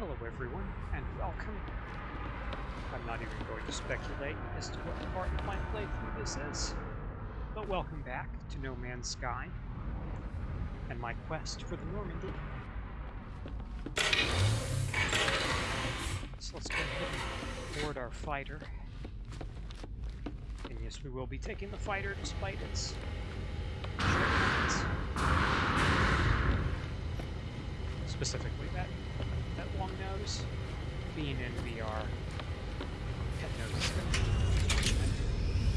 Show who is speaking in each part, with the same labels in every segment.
Speaker 1: Hello everyone, and welcome. I'm not even going to speculate as to what part of my playthrough this is, but welcome back to No Man's Sky and my quest for the Normandy. So let's go ahead and board our fighter. And yes, we will be taking the fighter despite its. Specifically that that nose being in VR. Nose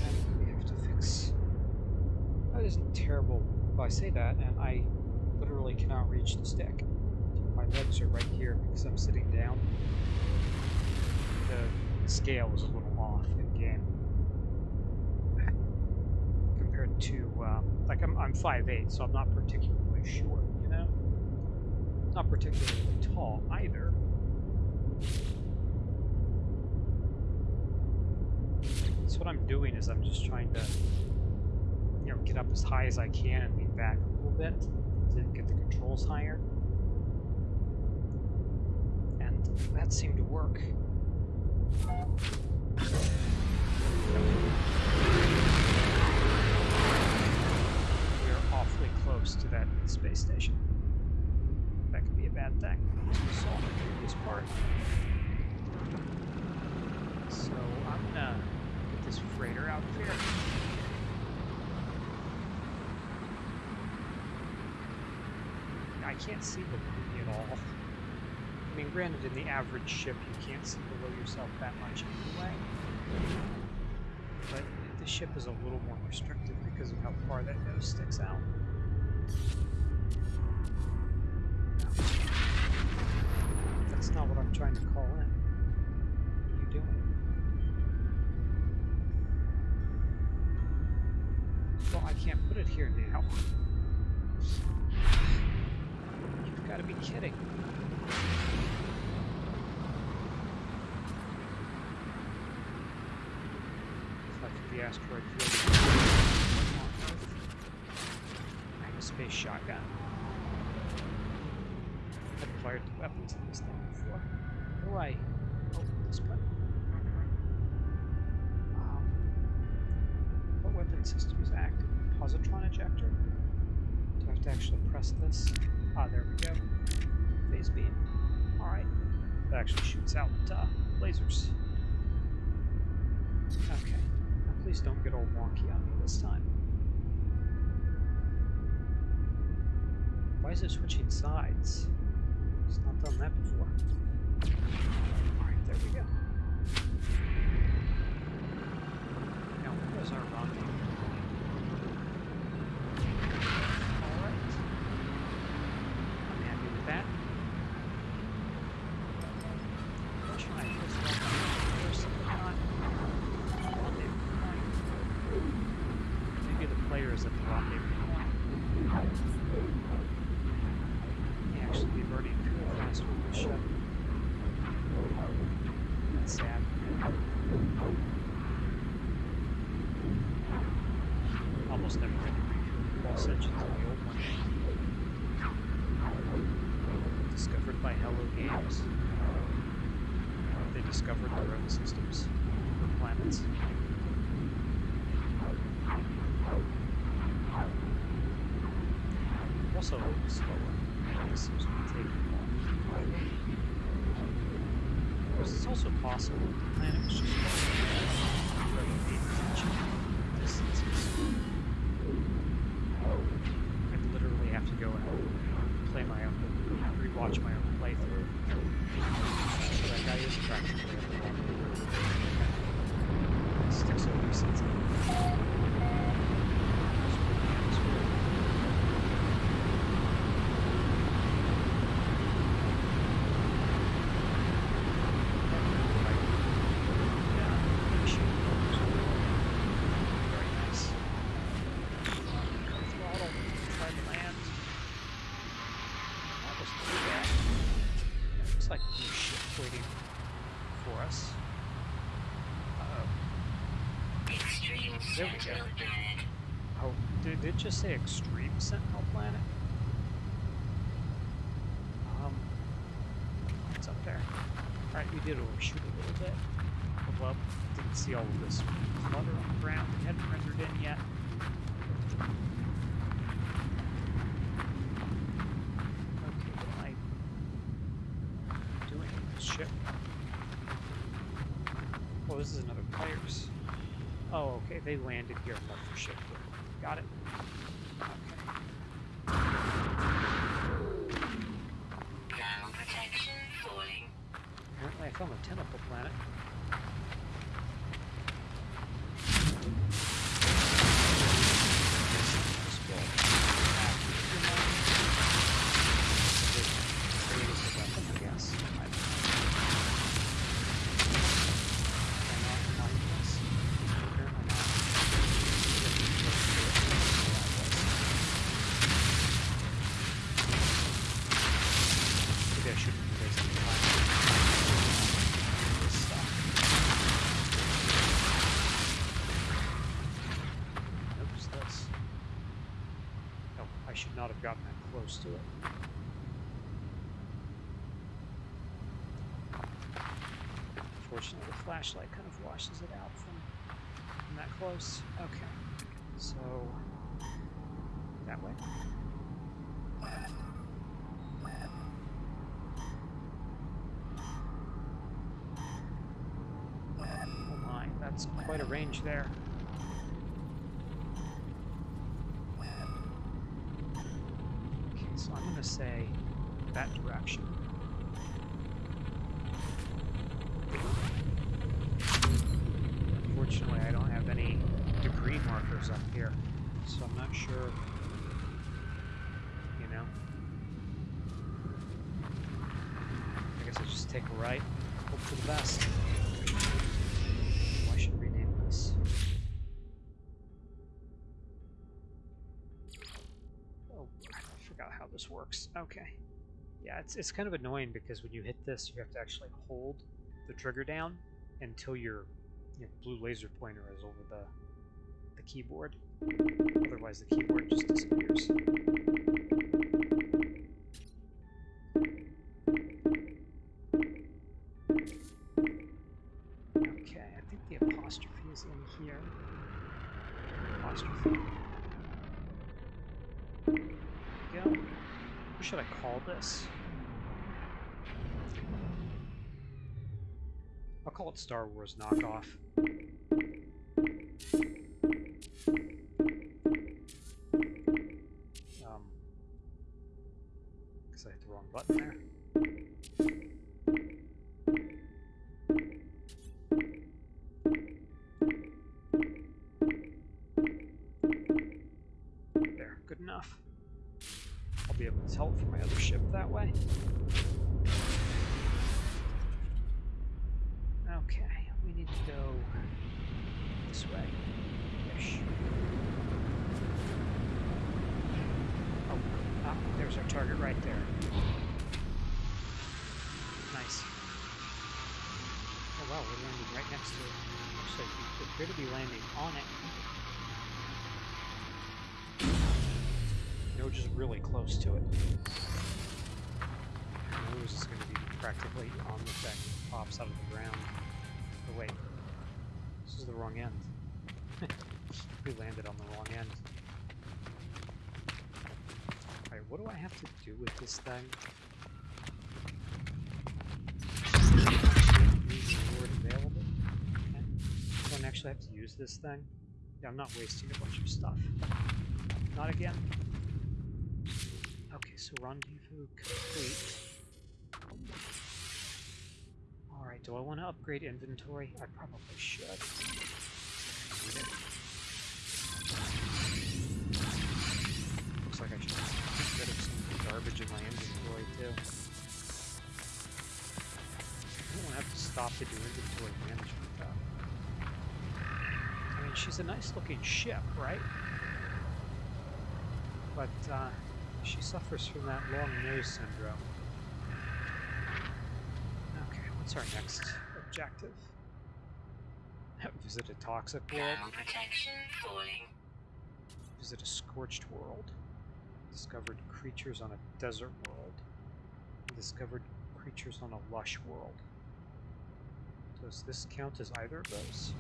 Speaker 1: and we have to fix. That isn't terrible if I say that, and I literally cannot reach the stick. My legs are right here because I'm sitting down. The scale is a little off in game compared to uh, like I'm I'm 5'8", so I'm not particularly short. Not particularly tall either. So what I'm doing is I'm just trying to, you know, get up as high as I can and lean back a little bit to get the controls higher. And that seemed to work. We're awfully close to that space station that could be a bad thing, we saw in the previous part. So I'm gonna get this freighter out here. I can't see below me at all. I mean, granted, in the average ship, you can't see below yourself that much anyway. But the ship is a little more restricted because of how far that nose sticks out. Not what I'm trying to call in. What are you doing? Well, I can't put it here now. You've got to be kidding. Reflected the asteroid field. I have a space shotgun. Fired weapons in this thing before. How do I open this button? Um, what weapon system is active? Positron ejector? Do I have to actually press this? Ah, there we go. Phase beam. Alright. That actually shoots out uh, lasers. Okay. Now please don't get all wonky on me this time. Why is it switching sides? It's not done that before. Alright, there we go. Now, where's our rendezvous? Alright. I'm happy with that. Try this one first not rendezvous point. Maybe the player is at the rendezvous point. May actually be burning fuel faster than the ship. That's sad. Almost never had to refuel pulse engines in the old one. Discovered by Hello Games. They discovered their own systems for planets. Also slower. This seems to be taking long. Because it's also possible the planet was just rather than paying attention to distances. I'd literally have to go and play my own, rewatch my own playthrough. So that guy is practically at the wrong. Sticks so recent. Very nice. Throttle, try to land. That wasn't too bad. Looks like there's a ship waiting for us. Uh-oh.
Speaker 2: Extreme
Speaker 1: There we. Oh, did, it just say Extreme Sentinel Planet? Um, what's up there? Alright, we did overshoot a little bit. Well, didn't see all of this clutter on the ground. It hadn't rendered in yet. Okay, what am I doing with this ship? Oh, this is another player's. Oh, okay, they landed here and left their ship here. Got it. Okay.
Speaker 2: Ground protection falling.
Speaker 1: Apparently I found a tentacle planet. Maybe I shouldn't be wasting time. This stuff. Notice this. Oh, I should not have gotten that close to it. Fortunately, the flashlight kind of washes it out from, from that close. Okay, so that way. Oh my, that's quite a range there. Okay, gonna say that direction. Unfortunately, I don't have any degree markers up here, so I'm not sure, you know. I guess I'll just take a right, hope for the best. Works. Okay. Yeah, it's, it's kind of annoying because when you hit this, you have to actually hold the trigger down until your your blue laser pointer is over the the keyboard. Otherwise, the keyboard just disappears. Okay, I think the apostrophe is in here. Apostrophe. There we go. What should I call this? I'll call it Star Wars Knockoff. I'll be able to it from my other ship that way. Okay, we need to go this way. Ish. Oh, ah, there's our target right there. Nice. Oh wow, we're landing right next to it. Actually, we appear to be landing on it. No, just really close to it. Nose is going to be practically on the thing. Pops out of the ground. Oh wait, this is the wrong end. we landed on the wrong end. Alright, what do I have to do with this thing? Don't actually have to use this thing. Yeah, I'm not wasting a bunch of stuff. Not again. Okay, so rendezvous complete. Alright, do I want to upgrade inventory? I probably should. Looks like I should get rid of some garbage in my inventory too. I don't have to stop to do inventory management though. I mean, she's a nice looking ship, right? But, uh, she suffers from that long nose syndrome. Okay, what's our next objective? Visit a toxic world.
Speaker 2: Ground protection falling.
Speaker 1: Visit a scorched world. Discovered creatures on a desert world. Discovered creatures on a lush world. Does this count as either of those?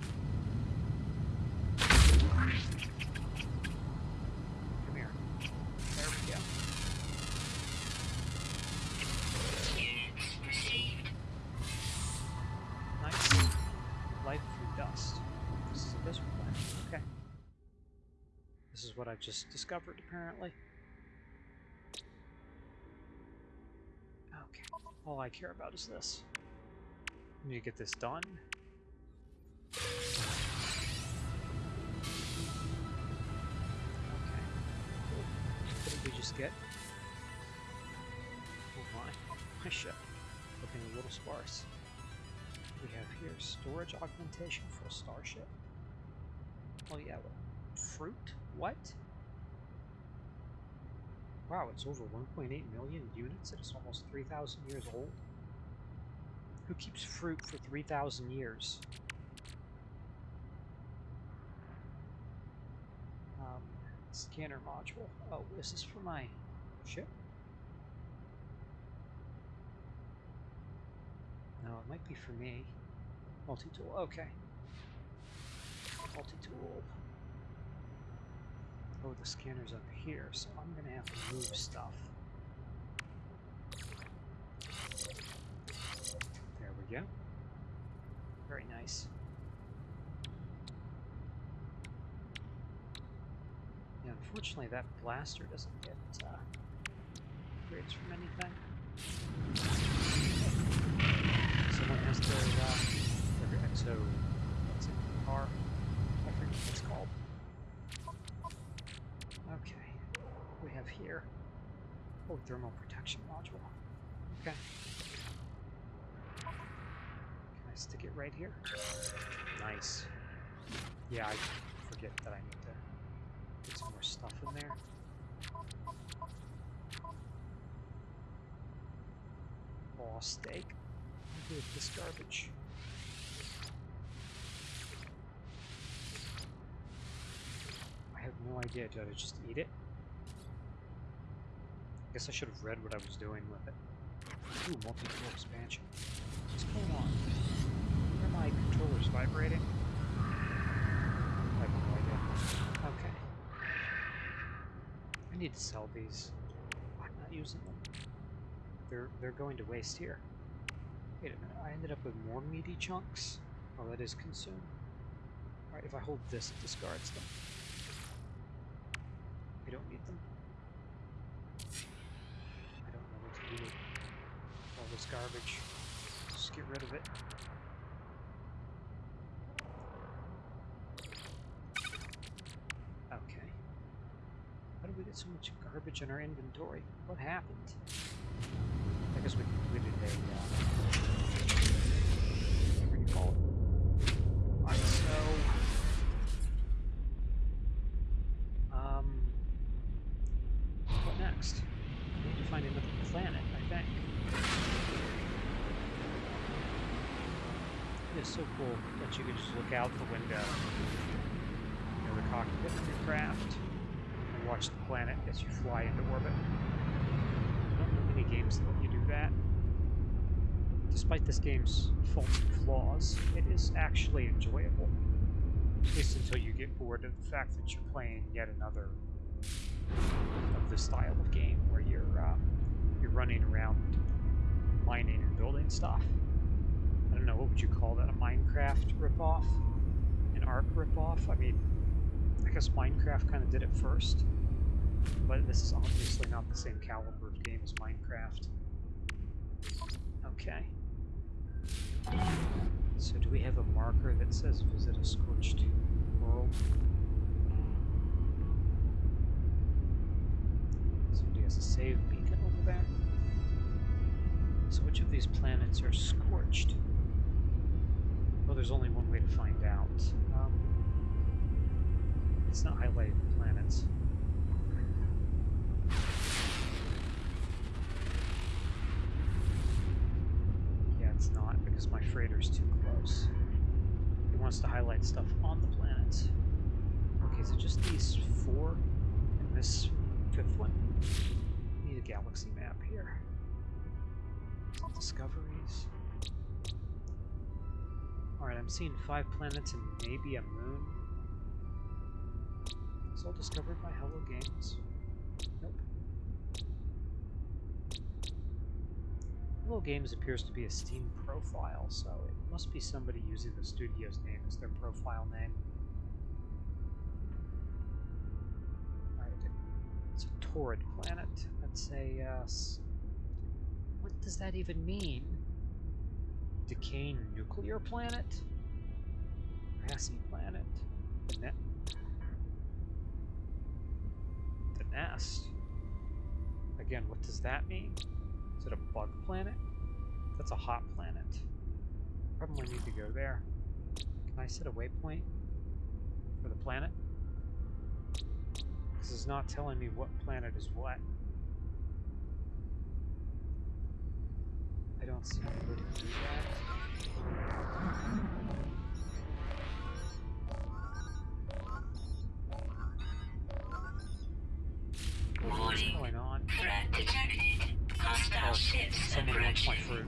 Speaker 1: I've just discovered, apparently. Okay. All I care about is this. I need to get this done. Okay. Cool. What did we just get? Oh my. My ship. Looking a little sparse we have here? Storage augmentation for a starship. Oh yeah, fruit? What? Wow, it's over 1.8 million units. It is almost 3,000 years old. Who keeps fruit for 3,000 years? Um, scanner module. Oh, this is for my ship? No, it might be for me. Multi-tool, okay. Multi-tool. Oh, the scanner's up here, so I'm gonna have to move stuff. There we go. Very nice. Yeah, unfortunately that blaster doesn't get uh, upgrades from anything. Someone has their, uh, their exo, what's it, car? Have here. Oh, thermal protection module. Okay. Can I stick it right here? Nice. Yeah, I forget that I need to get some more stuff in there. Raw steak. What do with this garbage? I have no idea. Did I just eat it? I guess I should have read what I was doing with it. Ooh, multi-tool expansion. What's going on? Are my controllers vibrating? I have no idea. Okay. I need to sell these. I'm not using them. They're they're going to waste here. Wait a minute, I ended up with more meaty chunks. Oh, that is consumed. Alright, if I hold this, it discards them. I don't need them. I all this garbage. Just get rid of it. Okay. How did we get so much garbage in our inventory? What happened? I guess we completed a, uh, call it. Alright, so... Um... What next? We need to find another planet, I think. It is so cool that you can just look out the window, you know, the cockpit of your craft, and watch the planet as you fly into orbit. I don't know many games that let you do that. Despite this game's faults and flaws, it is actually enjoyable. At least until you get bored of the fact that you're playing yet another of this style of game where you're uh, you're running around mining and building stuff. Don't know, what would you call that? A Minecraft ripoff? An Ark ripoff? I mean, I guess Minecraft kind of did it first, but this is obviously not the same caliber of game as Minecraft. Okay. So do we have a marker that says visit a scorched world? Somebody has a save beacon over there. So which of these planets are scorched? Well, there's only one way to find out. Um, it's not highlighting the planets. Yeah, it's not because my freighter's too close. It wants to highlight stuff on the planets. Okay, so just these four and this fifth one. Need a galaxy map here. Discoveries. I'm seeing five planets and maybe a moon. It's all discovered by Hello Games. Nope. Hello Games appears to be a Steam profile, so it must be somebody using the studio's name as their profile name. Alright, it's a torrid planet. That's a, uh, s- what does that even mean? Decaying nuclear planet? Grassy planet? The, ne the nest? Again, what does that mean? Is it a bug planet? That's a hot planet. Probably need to go there. Can I set a waypoint for the planet? This is not telling me what planet is what. I don't see where to do that.
Speaker 2: Ships
Speaker 1: someone wants my
Speaker 2: approaching.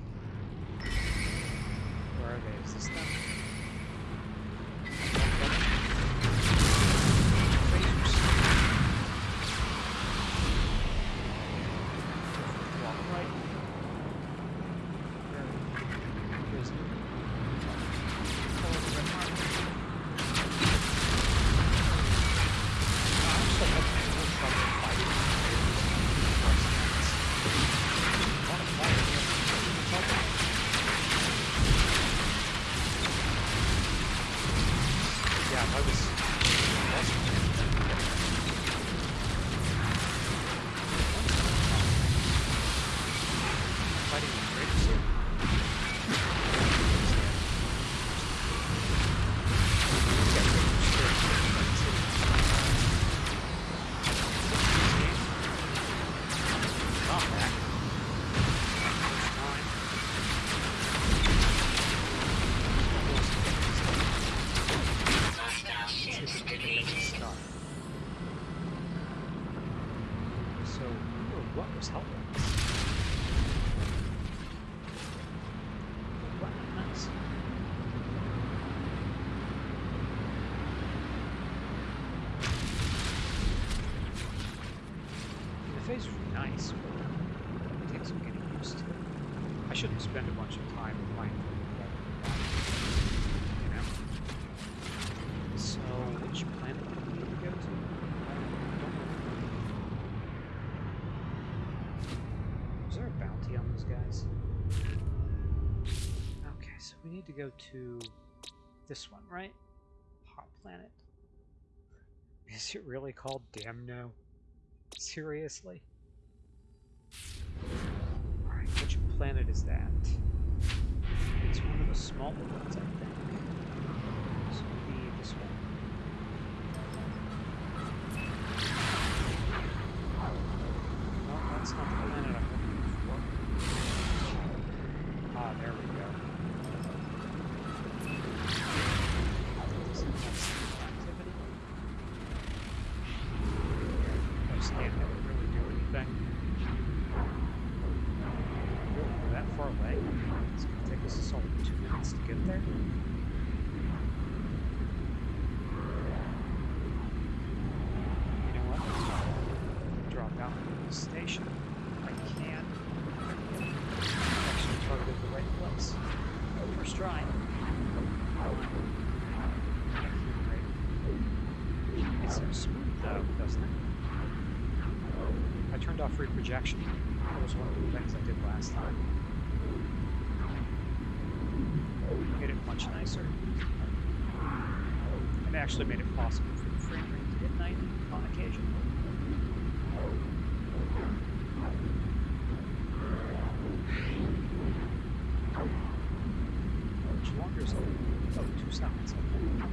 Speaker 1: Where are they? Is this them? Phasers. Walk right. Where where is it? Follow the red mark. I'm still having a little trouble fighting the phasers. Wanna fight against the trouble. Yeah, I was. Fighting with Kratos here. Yeah, Kratos here. That's it. Combat. First time.
Speaker 2: Hostile ships
Speaker 1: Let's get
Speaker 2: defeated.
Speaker 1: this stuff. So, who or what was helping us? What? Nice. The face was nice, but it takes some getting used to. I shouldn't spend a bunch of time playing you know? So, which planet do we need to go to? Is there a bounty on those guys? Okay, so we need to go to this one, right? Hot planet. Is it really called Damno? Seriously? Is that? It's one of the smaller ones, I think. So maybe this one. No, that's not the planet I'm looking for. Ah, there we go. Some activity. No stand that would really do anything. Really, we're that far away. It's gonna take us a solid two minutes to get there. You know what? Drop out from the station. I can't Actually targeted the right place. First try. It seems smooth though, doesn't it? I turned off reprojection. That was one of the things I did last time. Made it much nicer. It actually made it possible for the frame rate to hit 90 on occasion. Which longer is it? Seconds. Okay.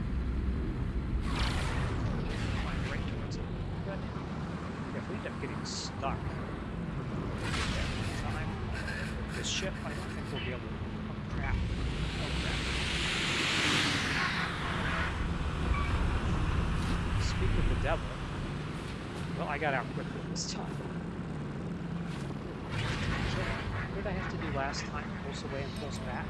Speaker 1: Flying right towards it. Good. If we end up getting stuck time this ship, I don't think we'll be able to. Speak of the devil. Well, I got out quickly this time. What did I have to do last time? Pulse away and pulse back?